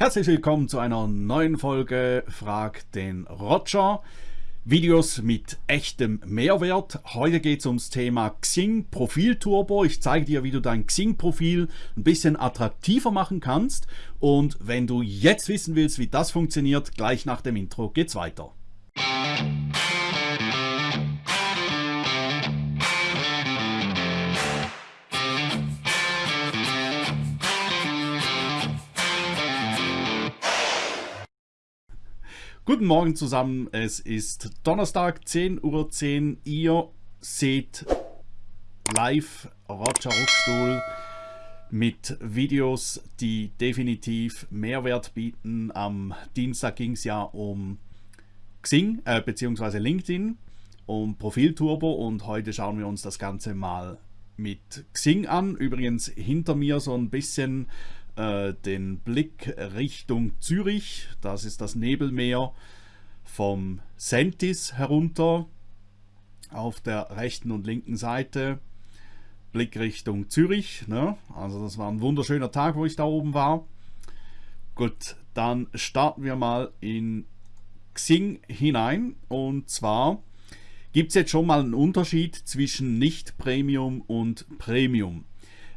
Herzlich willkommen zu einer neuen Folge Frag den Roger. Videos mit echtem Mehrwert. Heute geht es ums Thema Xing Profil Turbo. Ich zeige dir, wie du dein Xing Profil ein bisschen attraktiver machen kannst. Und wenn du jetzt wissen willst, wie das funktioniert, gleich nach dem Intro geht's weiter. Guten Morgen zusammen, es ist Donnerstag, 10.10 Uhr. 10. Ihr seht live Roger Ruckstuhl mit Videos, die definitiv Mehrwert bieten. Am Dienstag ging es ja um Xing äh, bzw. LinkedIn, um Profilturbo und heute schauen wir uns das Ganze mal mit Xing an. Übrigens hinter mir so ein bisschen äh, den Blick Richtung Zürich. Das ist das Nebelmeer vom Sentis herunter auf der rechten und linken Seite. Blick Richtung Zürich. Ne? Also das war ein wunderschöner Tag, wo ich da oben war. Gut, dann starten wir mal in Xing hinein. Und zwar gibt es jetzt schon mal einen Unterschied zwischen Nicht-Premium und Premium.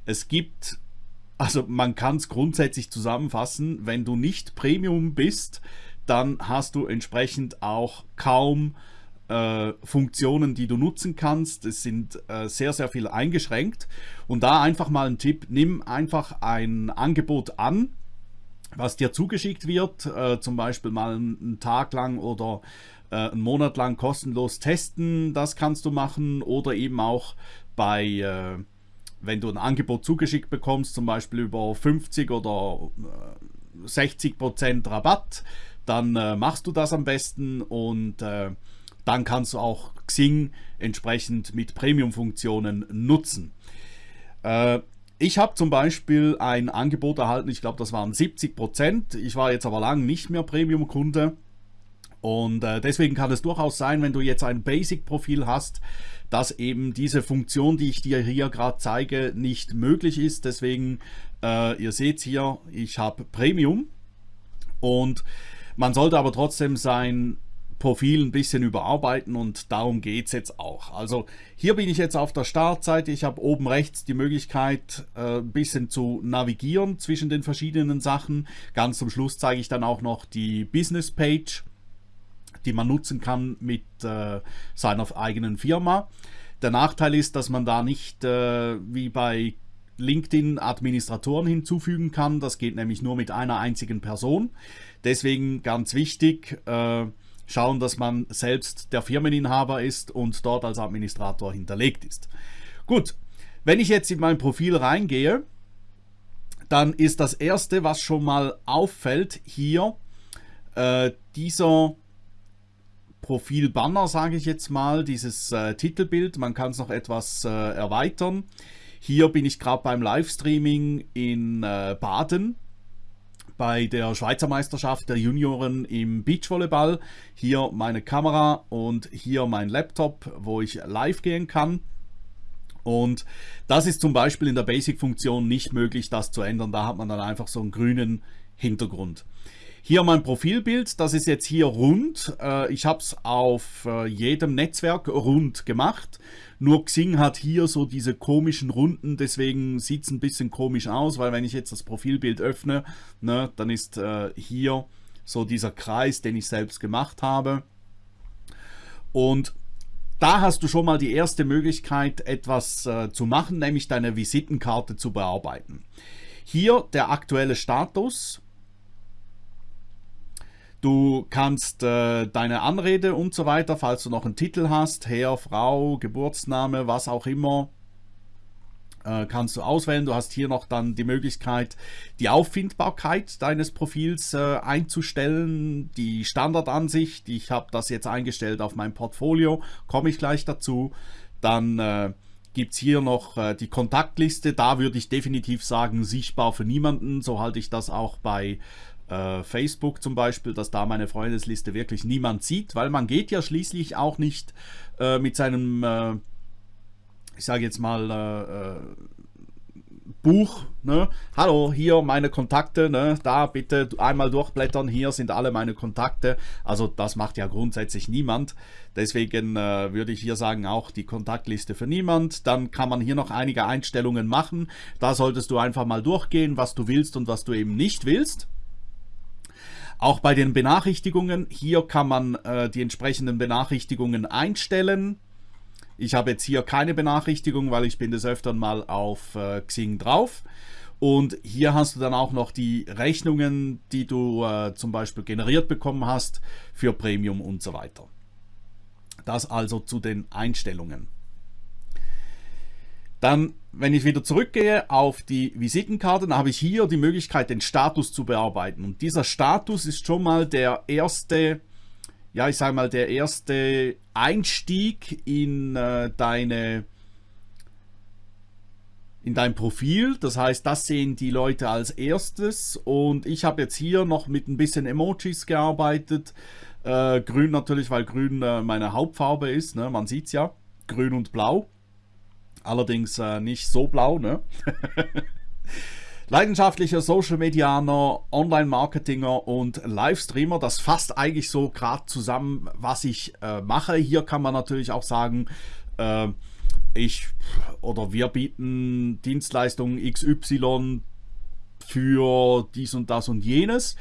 Es gibt also man kann es grundsätzlich zusammenfassen, wenn du nicht Premium bist, dann hast du entsprechend auch kaum äh, Funktionen, die du nutzen kannst. Es sind äh, sehr, sehr viel eingeschränkt. Und da einfach mal ein Tipp, nimm einfach ein Angebot an, was dir zugeschickt wird, äh, zum Beispiel mal einen Tag lang oder einen Monat lang kostenlos testen, das kannst du machen. Oder eben auch bei äh, wenn du ein Angebot zugeschickt bekommst, zum Beispiel über 50 oder 60 äh, Prozent Rabatt, dann äh, machst du das am besten und äh, dann kannst du auch Xing entsprechend mit Premium-Funktionen nutzen. Äh, ich habe zum Beispiel ein Angebot erhalten, ich glaube das waren 70 Prozent. Ich war jetzt aber lange nicht mehr Premium-Kunde und äh, deswegen kann es durchaus sein, wenn du jetzt ein Basic-Profil hast, dass eben diese Funktion, die ich dir hier gerade zeige, nicht möglich ist. Deswegen, äh, ihr seht hier, ich habe Premium und man sollte aber trotzdem sein Profil ein bisschen überarbeiten und darum geht es jetzt auch. Also hier bin ich jetzt auf der Startseite. Ich habe oben rechts die Möglichkeit äh, ein bisschen zu navigieren zwischen den verschiedenen Sachen. Ganz zum Schluss zeige ich dann auch noch die Business Page die man nutzen kann mit äh, seiner eigenen Firma. Der Nachteil ist, dass man da nicht äh, wie bei LinkedIn Administratoren hinzufügen kann. Das geht nämlich nur mit einer einzigen Person. Deswegen ganz wichtig, äh, schauen, dass man selbst der Firmeninhaber ist und dort als Administrator hinterlegt ist. Gut, wenn ich jetzt in mein Profil reingehe, dann ist das erste, was schon mal auffällt, hier äh, dieser Profilbanner, sage ich jetzt mal, dieses äh, Titelbild. Man kann es noch etwas äh, erweitern. Hier bin ich gerade beim Livestreaming in äh, Baden bei der Schweizer Meisterschaft der Junioren im Beachvolleyball. Hier meine Kamera und hier mein Laptop, wo ich live gehen kann. Und das ist zum Beispiel in der Basic-Funktion nicht möglich, das zu ändern. Da hat man dann einfach so einen grünen Hintergrund. Hier mein Profilbild, das ist jetzt hier rund. Äh, ich habe es auf äh, jedem Netzwerk rund gemacht. Nur Xing hat hier so diese komischen Runden, deswegen sieht es ein bisschen komisch aus, weil wenn ich jetzt das Profilbild öffne, ne, dann ist äh, hier so dieser Kreis, den ich selbst gemacht habe. Und da hast du schon mal die erste Möglichkeit, etwas zu machen, nämlich deine Visitenkarte zu bearbeiten. Hier der aktuelle Status. Du kannst äh, deine Anrede und so weiter, falls du noch einen Titel hast, Herr, Frau, Geburtsname, was auch immer, äh, kannst du auswählen. Du hast hier noch dann die Möglichkeit, die Auffindbarkeit deines Profils äh, einzustellen, die Standardansicht. Ich habe das jetzt eingestellt auf mein Portfolio, komme ich gleich dazu. Dann äh, gibt es hier noch äh, die Kontaktliste. Da würde ich definitiv sagen, sichtbar für niemanden. So halte ich das auch bei äh, Facebook zum Beispiel, dass da meine Freundesliste wirklich niemand sieht, weil man geht ja schließlich auch nicht äh, mit seinem, äh, ich sage jetzt mal, äh, äh, Buch. Ne? Hallo, hier meine Kontakte, ne? da bitte einmal durchblättern, hier sind alle meine Kontakte. Also das macht ja grundsätzlich niemand. Deswegen äh, würde ich hier sagen, auch die Kontaktliste für niemand. Dann kann man hier noch einige Einstellungen machen. Da solltest du einfach mal durchgehen, was du willst und was du eben nicht willst. Auch bei den Benachrichtigungen, hier kann man äh, die entsprechenden Benachrichtigungen einstellen. Ich habe jetzt hier keine Benachrichtigung, weil ich bin des Öfteren mal auf äh, Xing drauf. Und hier hast du dann auch noch die Rechnungen, die du äh, zum Beispiel generiert bekommen hast für Premium und so weiter. Das also zu den Einstellungen. Dann, wenn ich wieder zurückgehe auf die Visitenkarte, dann habe ich hier die Möglichkeit, den Status zu bearbeiten. Und dieser Status ist schon mal der erste ja, ich sage mal, der erste Einstieg in äh, deine in dein Profil. Das heißt, das sehen die Leute als erstes. Und ich habe jetzt hier noch mit ein bisschen Emojis gearbeitet. Äh, grün natürlich, weil grün äh, meine Hauptfarbe ist. Ne? Man sieht es ja. Grün und blau. Allerdings äh, nicht so blau. Ne? Leidenschaftlicher Social Medianer, Online-Marketinger und Livestreamer. Das fasst eigentlich so gerade zusammen, was ich äh, mache. Hier kann man natürlich auch sagen, äh, ich oder wir bieten Dienstleistungen XY für dies und das und jenes.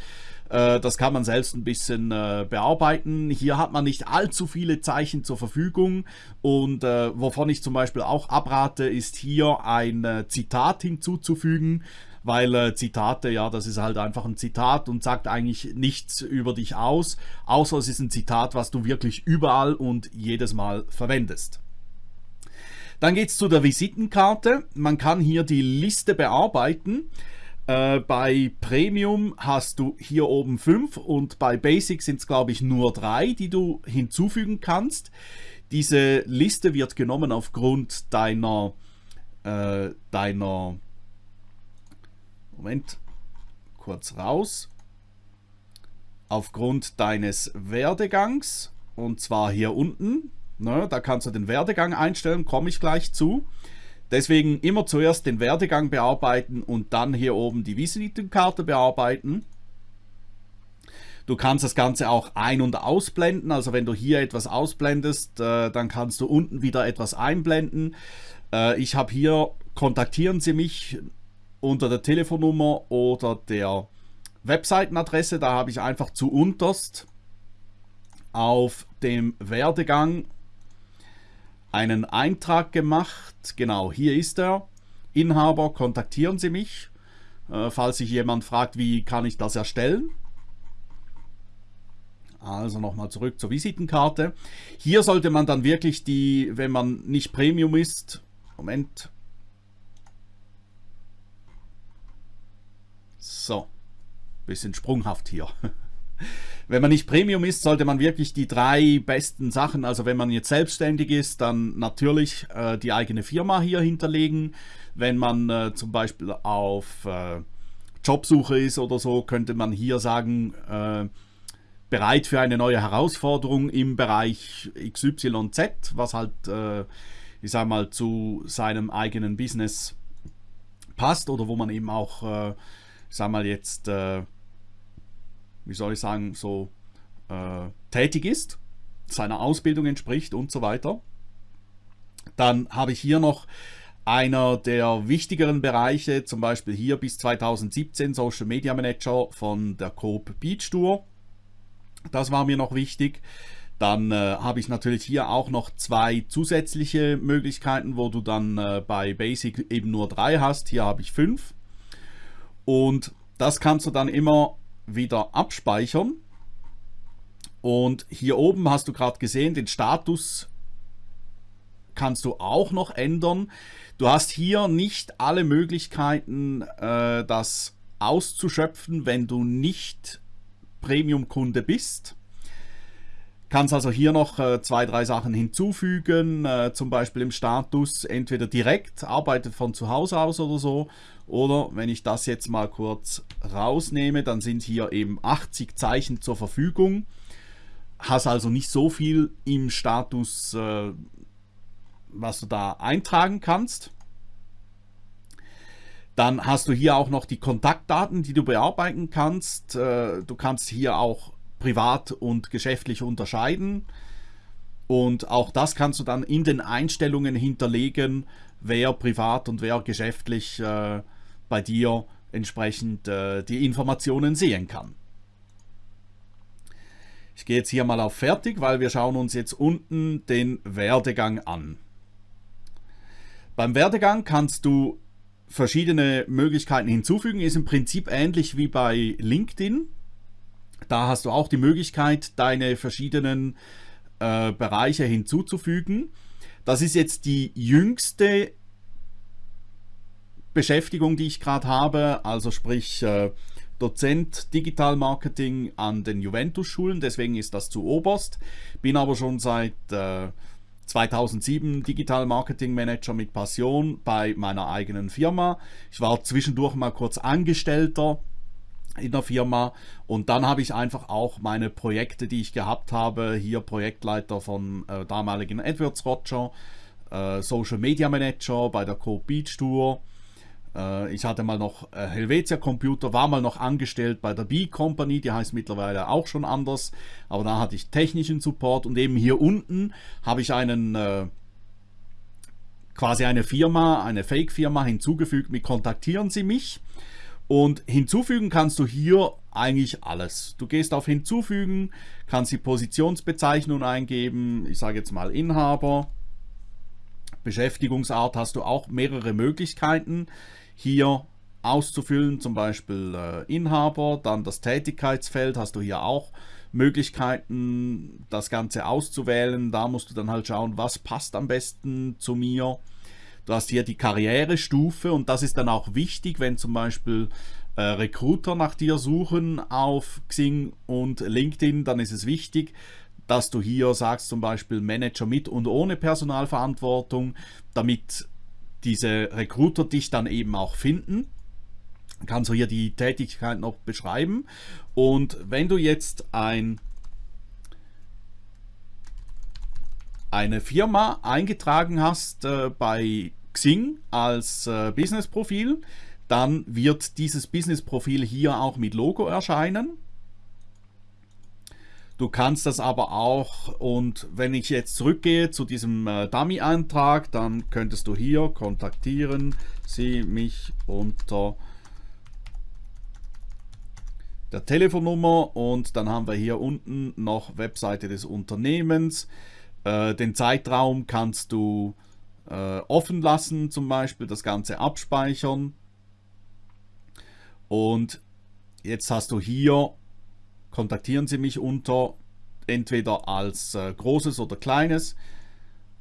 Äh, das kann man selbst ein bisschen äh, bearbeiten. Hier hat man nicht allzu viele Zeichen zur Verfügung und äh, wovon ich zum Beispiel auch abrate, ist hier ein Zitat hinzuzufügen weil äh, Zitate, ja, das ist halt einfach ein Zitat und sagt eigentlich nichts über dich aus, außer es ist ein Zitat, was du wirklich überall und jedes Mal verwendest. Dann geht es zu der Visitenkarte. Man kann hier die Liste bearbeiten. Äh, bei Premium hast du hier oben fünf und bei Basic sind es glaube ich nur drei, die du hinzufügen kannst. Diese Liste wird genommen aufgrund deiner, äh, deiner Moment, kurz raus. Aufgrund deines Werdegangs, und zwar hier unten, ne, da kannst du den Werdegang einstellen, komme ich gleich zu. Deswegen immer zuerst den Werdegang bearbeiten und dann hier oben die Visitenkarte bearbeiten. Du kannst das Ganze auch ein- und ausblenden. Also wenn du hier etwas ausblendest, äh, dann kannst du unten wieder etwas einblenden. Äh, ich habe hier, kontaktieren Sie mich unter der Telefonnummer oder der Webseitenadresse. Da habe ich einfach zu unterst auf dem Werdegang einen Eintrag gemacht. Genau, hier ist er. Inhaber, kontaktieren Sie mich. Äh, falls sich jemand fragt, wie kann ich das erstellen. Also nochmal zurück zur Visitenkarte. Hier sollte man dann wirklich die, wenn man nicht Premium ist, Moment, So, bisschen sprunghaft hier. Wenn man nicht Premium ist, sollte man wirklich die drei besten Sachen, also wenn man jetzt selbstständig ist, dann natürlich äh, die eigene Firma hier hinterlegen. Wenn man äh, zum Beispiel auf äh, Jobsuche ist oder so, könnte man hier sagen, äh, bereit für eine neue Herausforderung im Bereich XYZ, was halt, äh, ich sag mal, zu seinem eigenen Business passt oder wo man eben auch äh, ich sag mal jetzt, wie soll ich sagen, so äh, tätig ist, seiner Ausbildung entspricht und so weiter. Dann habe ich hier noch einer der wichtigeren Bereiche, zum Beispiel hier bis 2017 Social Media Manager von der Coop Beach Tour. Das war mir noch wichtig. Dann äh, habe ich natürlich hier auch noch zwei zusätzliche Möglichkeiten, wo du dann äh, bei Basic eben nur drei hast. Hier habe ich fünf. Und das kannst du dann immer wieder abspeichern. Und hier oben hast du gerade gesehen, den Status kannst du auch noch ändern. Du hast hier nicht alle Möglichkeiten, äh, das auszuschöpfen, wenn du nicht Premium-Kunde bist. Kannst also hier noch äh, zwei, drei Sachen hinzufügen, äh, zum Beispiel im Status entweder direkt, arbeitet von zu Hause aus oder so, oder wenn ich das jetzt mal kurz rausnehme, dann sind hier eben 80 Zeichen zur Verfügung. Hast also nicht so viel im Status, äh, was du da eintragen kannst. Dann hast du hier auch noch die Kontaktdaten, die du bearbeiten kannst. Äh, du kannst hier auch privat und geschäftlich unterscheiden. Und auch das kannst du dann in den Einstellungen hinterlegen, wer privat und wer geschäftlich äh, bei dir entsprechend äh, die Informationen sehen kann. Ich gehe jetzt hier mal auf Fertig, weil wir schauen uns jetzt unten den Werdegang an. Beim Werdegang kannst du verschiedene Möglichkeiten hinzufügen, ist im Prinzip ähnlich wie bei LinkedIn. Da hast du auch die Möglichkeit, deine verschiedenen äh, Bereiche hinzuzufügen. Das ist jetzt die jüngste Beschäftigung, die ich gerade habe, also sprich äh, Dozent Digital Marketing an den Juventus-Schulen, deswegen ist das zu oberst. Bin aber schon seit äh, 2007 Digital Marketing Manager mit Passion bei meiner eigenen Firma. Ich war zwischendurch mal kurz Angestellter in der Firma und dann habe ich einfach auch meine Projekte, die ich gehabt habe, hier Projektleiter von äh, damaligen AdWords Roger, äh, Social Media Manager bei der Co Beach Tour. Äh, ich hatte mal noch äh, Helvetia Computer, war mal noch angestellt bei der B Company, die heißt mittlerweile auch schon anders, aber da hatte ich technischen Support und eben hier unten habe ich einen äh, quasi eine Firma, eine Fake-Firma hinzugefügt mit Kontaktieren Sie mich. Und hinzufügen kannst du hier eigentlich alles. Du gehst auf Hinzufügen, kannst die Positionsbezeichnung eingeben, ich sage jetzt mal Inhaber. Beschäftigungsart hast du auch mehrere Möglichkeiten hier auszufüllen, zum Beispiel äh, Inhaber, dann das Tätigkeitsfeld hast du hier auch Möglichkeiten, das Ganze auszuwählen. Da musst du dann halt schauen, was passt am besten zu mir. Du hast hier die Karrierestufe und das ist dann auch wichtig, wenn zum Beispiel äh, Recruiter nach dir suchen auf Xing und LinkedIn, dann ist es wichtig, dass du hier sagst zum Beispiel Manager mit und ohne Personalverantwortung, damit diese Recruiter dich dann eben auch finden. Kannst du hier die Tätigkeit noch beschreiben. Und wenn du jetzt ein eine Firma eingetragen hast äh, bei Xing als äh, Business-Profil, dann wird dieses Business-Profil hier auch mit Logo erscheinen. Du kannst das aber auch, und wenn ich jetzt zurückgehe zu diesem äh, Dummy-Eintrag, dann könntest du hier kontaktieren Sie mich unter der Telefonnummer und dann haben wir hier unten noch Webseite des Unternehmens. Äh, den Zeitraum kannst du äh, offen lassen, zum Beispiel das Ganze abspeichern. Und jetzt hast du hier, kontaktieren Sie mich unter, entweder als äh, großes oder kleines.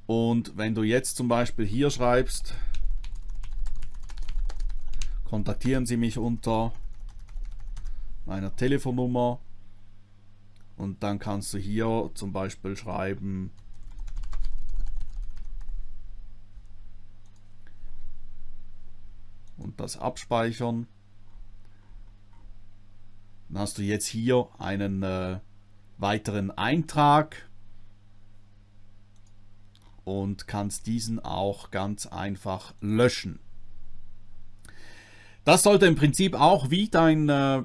Und wenn du jetzt zum Beispiel hier schreibst, kontaktieren Sie mich unter meiner Telefonnummer und dann kannst du hier zum Beispiel schreiben und das abspeichern. Dann hast du jetzt hier einen äh, weiteren Eintrag und kannst diesen auch ganz einfach löschen. Das sollte im Prinzip auch wie dein, äh,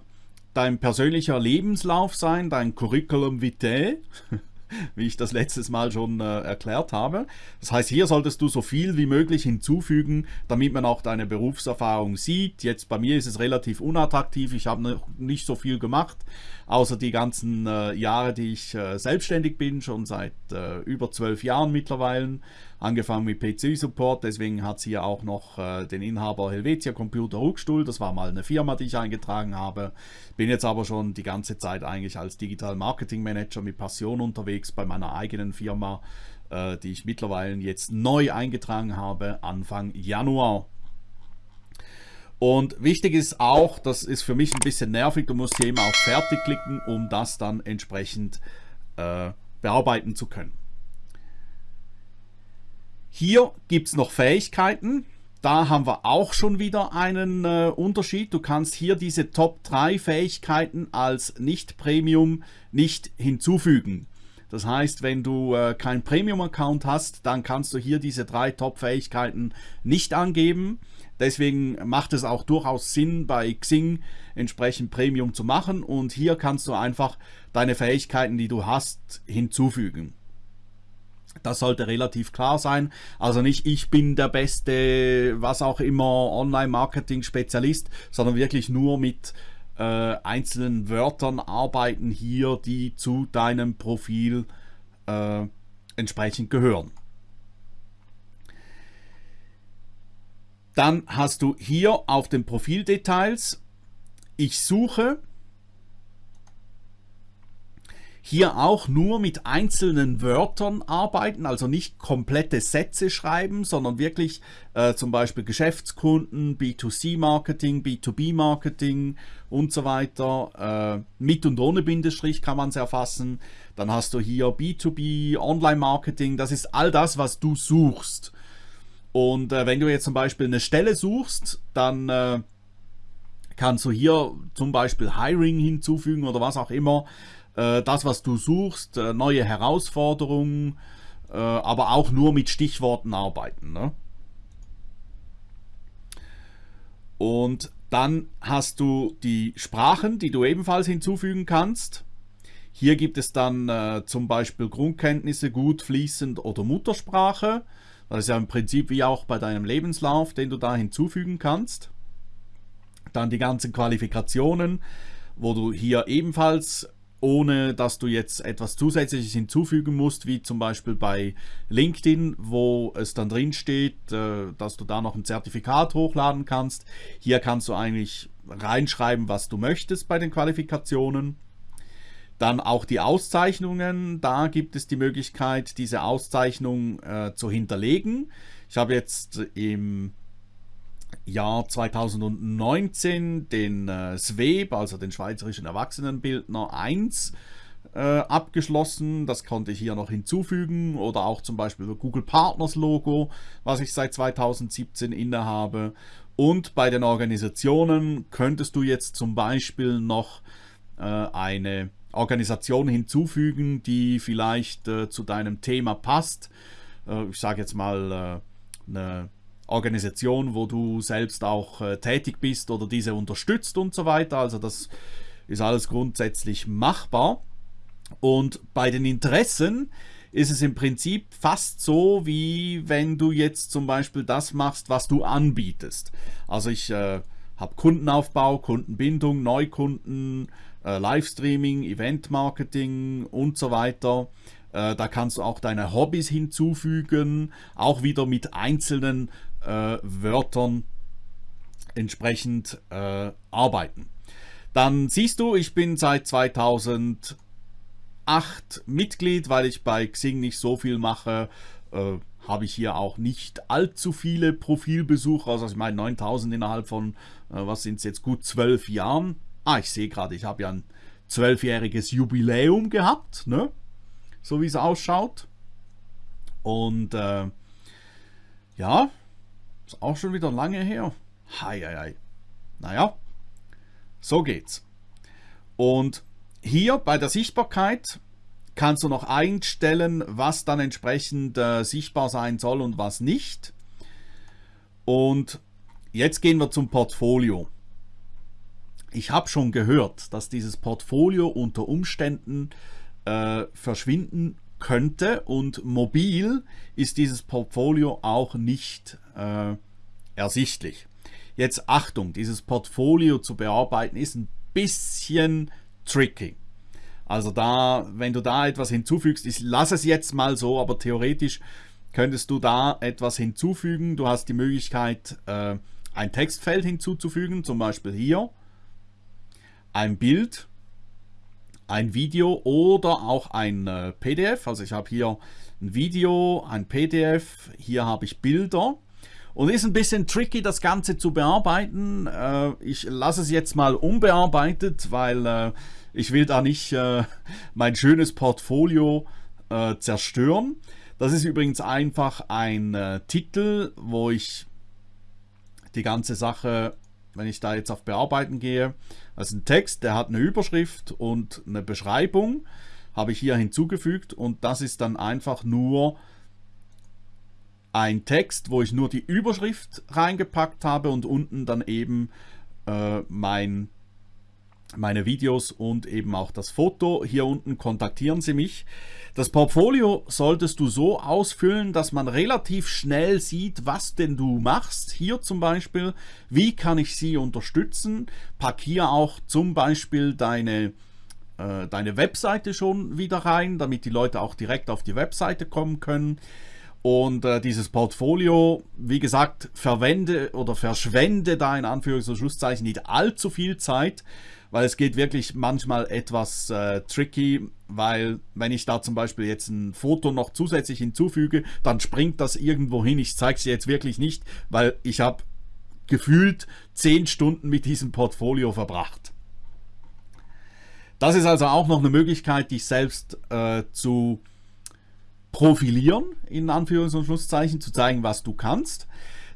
dein persönlicher Lebenslauf sein, dein Curriculum vitae. wie ich das letztes Mal schon äh, erklärt habe. Das heißt, hier solltest du so viel wie möglich hinzufügen, damit man auch deine Berufserfahrung sieht. Jetzt bei mir ist es relativ unattraktiv, ich habe noch nicht so viel gemacht, außer die ganzen äh, Jahre, die ich äh, selbstständig bin, schon seit äh, über zwölf Jahren mittlerweile angefangen mit PC-Support, deswegen hat sie ja auch noch äh, den Inhaber Helvetia Computer Ruckstuhl, das war mal eine Firma, die ich eingetragen habe. Bin jetzt aber schon die ganze Zeit eigentlich als Digital Marketing Manager mit Passion unterwegs bei meiner eigenen Firma, äh, die ich mittlerweile jetzt neu eingetragen habe, Anfang Januar. Und wichtig ist auch, das ist für mich ein bisschen nervig, du musst hier immer auf Fertig klicken, um das dann entsprechend äh, bearbeiten zu können. Hier gibt es noch Fähigkeiten. Da haben wir auch schon wieder einen äh, Unterschied. Du kannst hier diese Top 3 Fähigkeiten als Nicht-Premium nicht hinzufügen. Das heißt, wenn du äh, keinen Premium-Account hast, dann kannst du hier diese drei Top-Fähigkeiten nicht angeben. Deswegen macht es auch durchaus Sinn, bei Xing entsprechend Premium zu machen. Und hier kannst du einfach deine Fähigkeiten, die du hast, hinzufügen. Das sollte relativ klar sein. Also nicht ich bin der beste, was auch immer, Online-Marketing-Spezialist, sondern wirklich nur mit äh, einzelnen Wörtern arbeiten hier, die zu deinem Profil äh, entsprechend gehören. Dann hast du hier auf den Profildetails, ich suche hier auch nur mit einzelnen Wörtern arbeiten, also nicht komplette Sätze schreiben, sondern wirklich äh, zum Beispiel Geschäftskunden, B2C-Marketing, B2B-Marketing und so weiter. Äh, mit und ohne Bindestrich kann man es erfassen. Dann hast du hier B2B, Online-Marketing, das ist all das, was du suchst. Und äh, wenn du jetzt zum Beispiel eine Stelle suchst, dann äh, kannst du hier zum Beispiel Hiring hinzufügen oder was auch immer äh, das, was du suchst, äh, neue Herausforderungen, äh, aber auch nur mit Stichworten arbeiten. Ne? Und dann hast du die Sprachen, die du ebenfalls hinzufügen kannst. Hier gibt es dann äh, zum Beispiel Grundkenntnisse, gut, fließend oder Muttersprache. Das ist ja im Prinzip wie auch bei deinem Lebenslauf, den du da hinzufügen kannst. Dann die ganzen Qualifikationen, wo du hier ebenfalls ohne dass du jetzt etwas Zusätzliches hinzufügen musst, wie zum Beispiel bei LinkedIn, wo es dann drin steht, äh, dass du da noch ein Zertifikat hochladen kannst. Hier kannst du eigentlich reinschreiben, was du möchtest bei den Qualifikationen. Dann auch die Auszeichnungen, da gibt es die Möglichkeit, diese Auszeichnung äh, zu hinterlegen. Ich habe jetzt im Jahr 2019 den äh, SWEB, also den Schweizerischen Erwachsenenbildner 1, äh, abgeschlossen. Das konnte ich hier noch hinzufügen oder auch zum Beispiel das Google Partners Logo, was ich seit 2017 innehabe. Und bei den Organisationen könntest du jetzt zum Beispiel noch äh, eine Organisation hinzufügen, die vielleicht äh, zu deinem Thema passt. Äh, ich sage jetzt mal äh, eine Organisation, wo du selbst auch äh, tätig bist oder diese unterstützt und so weiter. Also das ist alles grundsätzlich machbar. Und bei den Interessen ist es im Prinzip fast so, wie wenn du jetzt zum Beispiel das machst, was du anbietest. Also ich äh, habe Kundenaufbau, Kundenbindung, Neukunden, äh, Livestreaming, Eventmarketing und so weiter. Äh, da kannst du auch deine Hobbys hinzufügen, auch wieder mit einzelnen äh, Wörtern entsprechend äh, arbeiten. Dann siehst du, ich bin seit 2008 Mitglied, weil ich bei Xing nicht so viel mache. Äh, habe ich hier auch nicht allzu viele Profilbesucher, also ich meine 9000 innerhalb von, äh, was sind es jetzt, gut zwölf Jahren. Ah, ich sehe gerade, ich habe ja ein zwölfjähriges Jubiläum gehabt, ne? so wie es ausschaut. Und äh, ja, ist auch schon wieder lange her. Hei, hei, hei. Naja, so geht's. Und hier bei der Sichtbarkeit kannst du noch einstellen, was dann entsprechend äh, sichtbar sein soll und was nicht. Und jetzt gehen wir zum Portfolio. Ich habe schon gehört, dass dieses Portfolio unter Umständen äh, verschwinden könnte und mobil ist dieses Portfolio auch nicht äh, ersichtlich. Jetzt Achtung, dieses Portfolio zu bearbeiten ist ein bisschen tricky. Also da, wenn du da etwas hinzufügst, ich lasse es jetzt mal so, aber theoretisch könntest du da etwas hinzufügen. Du hast die Möglichkeit, äh, ein Textfeld hinzuzufügen, zum Beispiel hier, ein Bild, ein Video oder auch ein äh, PDF. Also ich habe hier ein Video, ein PDF, hier habe ich Bilder. Und ist ein bisschen tricky, das Ganze zu bearbeiten. Äh, ich lasse es jetzt mal unbearbeitet, weil äh, ich will da nicht mein schönes Portfolio zerstören. Das ist übrigens einfach ein Titel, wo ich die ganze Sache wenn ich da jetzt auf Bearbeiten gehe, ist ein Text, der hat eine Überschrift und eine Beschreibung. habe ich hier hinzugefügt und das ist dann einfach nur ein Text, wo ich nur die Überschrift reingepackt habe und unten dann eben äh, mein meine Videos und eben auch das Foto. Hier unten kontaktieren Sie mich. Das Portfolio solltest du so ausfüllen, dass man relativ schnell sieht, was denn du machst. Hier zum Beispiel, wie kann ich Sie unterstützen? Pack hier auch zum Beispiel deine, äh, deine Webseite schon wieder rein, damit die Leute auch direkt auf die Webseite kommen können. Und äh, dieses Portfolio, wie gesagt, verwende oder verschwende da in Anführungs- und Schlusszeichen nicht allzu viel Zeit, weil es geht wirklich manchmal etwas äh, tricky, weil wenn ich da zum Beispiel jetzt ein Foto noch zusätzlich hinzufüge, dann springt das irgendwo hin. Ich zeige es jetzt wirklich nicht, weil ich habe gefühlt 10 Stunden mit diesem Portfolio verbracht. Das ist also auch noch eine Möglichkeit, dich selbst äh, zu profilieren, in Anführungs- und Schlusszeichen, zu zeigen, was du kannst.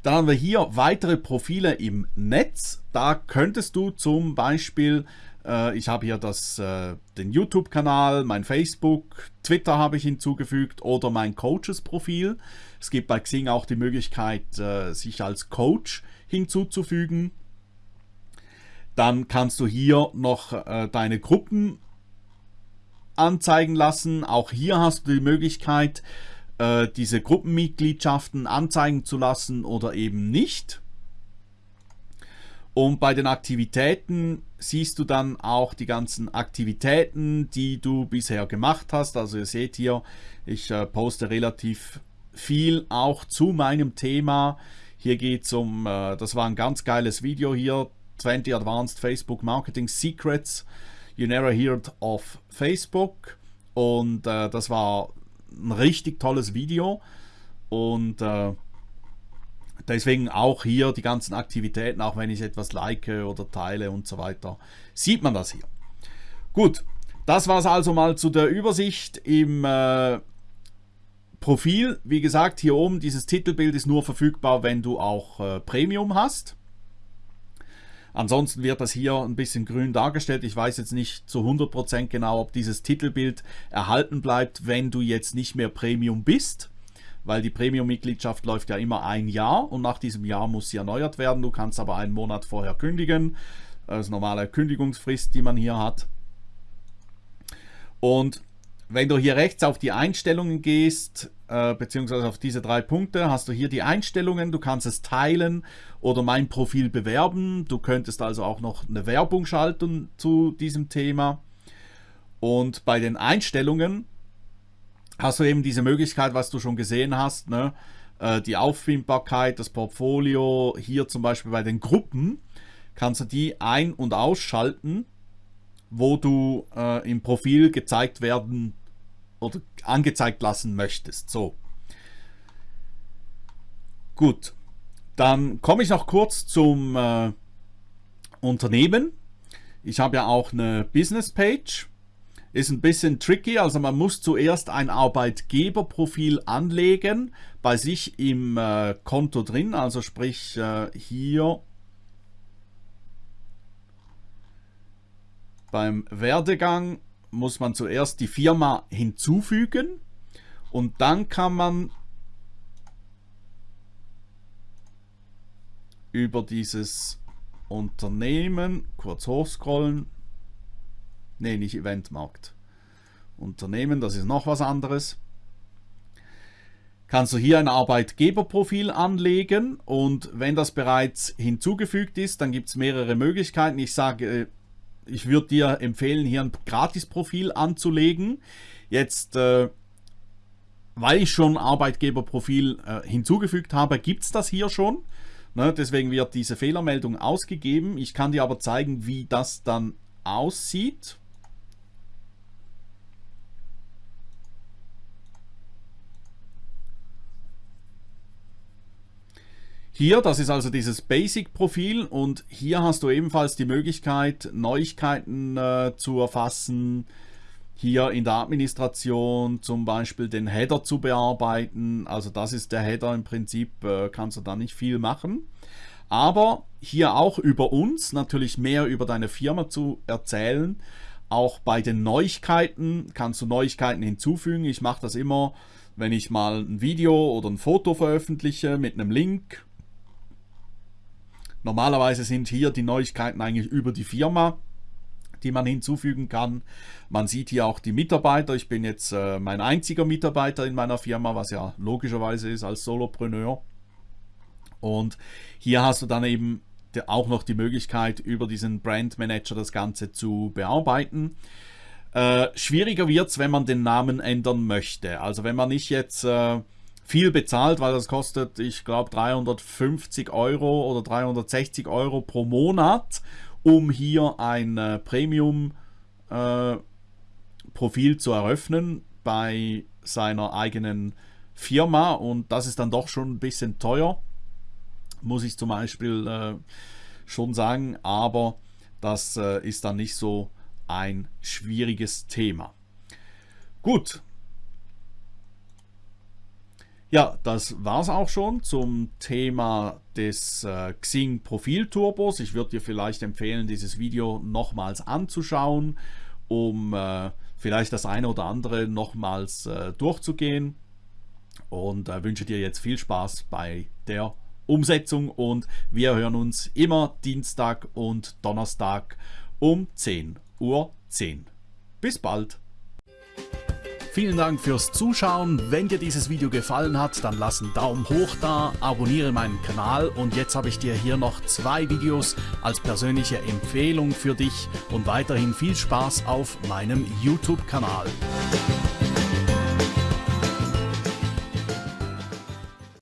Dann haben wir hier weitere Profile im Netz. Da könntest du zum Beispiel, äh, ich habe hier das, äh, den YouTube-Kanal, mein Facebook, Twitter habe ich hinzugefügt oder mein Coaches-Profil. Es gibt bei Xing auch die Möglichkeit, äh, sich als Coach hinzuzufügen. Dann kannst du hier noch äh, deine Gruppen anzeigen lassen. Auch hier hast du die Möglichkeit, äh, diese Gruppenmitgliedschaften anzeigen zu lassen oder eben nicht. Und bei den Aktivitäten siehst du dann auch die ganzen Aktivitäten, die du bisher gemacht hast. Also ihr seht hier, ich äh, poste relativ viel auch zu meinem Thema. Hier geht es um, äh, das war ein ganz geiles Video hier, 20 Advanced Facebook Marketing Secrets You Never Heard of Facebook. Und äh, das war ein richtig tolles Video und äh, deswegen auch hier die ganzen Aktivitäten, auch wenn ich etwas like oder teile und so weiter, sieht man das hier. Gut, das war es also mal zu der Übersicht im äh, Profil. Wie gesagt, hier oben dieses Titelbild ist nur verfügbar, wenn du auch äh, Premium hast. Ansonsten wird das hier ein bisschen grün dargestellt. Ich weiß jetzt nicht zu 100% genau, ob dieses Titelbild erhalten bleibt, wenn du jetzt nicht mehr Premium bist. Weil die Premium-Mitgliedschaft läuft ja immer ein Jahr und nach diesem Jahr muss sie erneuert werden. Du kannst aber einen Monat vorher kündigen. Das ist normale Kündigungsfrist, die man hier hat. Und wenn du hier rechts auf die Einstellungen gehst, äh, beziehungsweise auf diese drei Punkte, hast du hier die Einstellungen. Du kannst es teilen oder mein Profil bewerben. Du könntest also auch noch eine Werbung schalten zu diesem Thema. Und bei den Einstellungen hast du eben diese Möglichkeit, was du schon gesehen hast, ne? Äh, die Auffindbarkeit, das Portfolio, hier zum Beispiel bei den Gruppen, kannst du die ein- und ausschalten wo du äh, im Profil gezeigt werden oder angezeigt lassen möchtest. So. Gut. Dann komme ich noch kurz zum äh, Unternehmen. Ich habe ja auch eine Business Page. Ist ein bisschen tricky, also man muss zuerst ein Arbeitgeberprofil anlegen bei sich im äh, Konto drin, also sprich äh, hier Beim Werdegang muss man zuerst die Firma hinzufügen und dann kann man über dieses Unternehmen kurz hochscrollen. Ne, nicht Eventmarkt. Unternehmen, das ist noch was anderes. Kannst du hier ein Arbeitgeberprofil anlegen und wenn das bereits hinzugefügt ist, dann gibt es mehrere Möglichkeiten. Ich sage ich würde dir empfehlen, hier ein Gratis-Profil anzulegen. Jetzt, äh, weil ich schon Arbeitgeberprofil äh, hinzugefügt habe, gibt es das hier schon. Ne, deswegen wird diese Fehlermeldung ausgegeben. Ich kann dir aber zeigen, wie das dann aussieht. Hier, das ist also dieses Basic-Profil und hier hast du ebenfalls die Möglichkeit, Neuigkeiten äh, zu erfassen. Hier in der Administration zum Beispiel den Header zu bearbeiten. Also das ist der Header im Prinzip, äh, kannst du da nicht viel machen. Aber hier auch über uns, natürlich mehr über deine Firma zu erzählen. Auch bei den Neuigkeiten kannst du Neuigkeiten hinzufügen. Ich mache das immer, wenn ich mal ein Video oder ein Foto veröffentliche mit einem Link. Normalerweise sind hier die Neuigkeiten eigentlich über die Firma die man hinzufügen kann. Man sieht hier auch die Mitarbeiter. Ich bin jetzt äh, mein einziger Mitarbeiter in meiner Firma, was ja logischerweise ist als Solopreneur. Und hier hast du dann eben auch noch die Möglichkeit, über diesen Brand Manager das Ganze zu bearbeiten. Äh, schwieriger wird es, wenn man den Namen ändern möchte. Also wenn man nicht jetzt äh, viel bezahlt, weil das kostet, ich glaube, 350 Euro oder 360 Euro pro Monat um hier ein äh, Premium-Profil äh, zu eröffnen bei seiner eigenen Firma und das ist dann doch schon ein bisschen teuer, muss ich zum Beispiel äh, schon sagen, aber das äh, ist dann nicht so ein schwieriges Thema. Gut, ja, das war es auch schon zum Thema des äh, Xing Profil Turbos. Ich würde dir vielleicht empfehlen, dieses Video nochmals anzuschauen, um äh, vielleicht das eine oder andere nochmals äh, durchzugehen. Und äh, wünsche dir jetzt viel Spaß bei der Umsetzung und wir hören uns immer Dienstag und Donnerstag um 10.10 Uhr. 10. Bis bald! Vielen Dank fürs Zuschauen. Wenn dir dieses Video gefallen hat, dann lass einen Daumen hoch da, abonniere meinen Kanal und jetzt habe ich dir hier noch zwei Videos als persönliche Empfehlung für dich und weiterhin viel Spaß auf meinem YouTube-Kanal.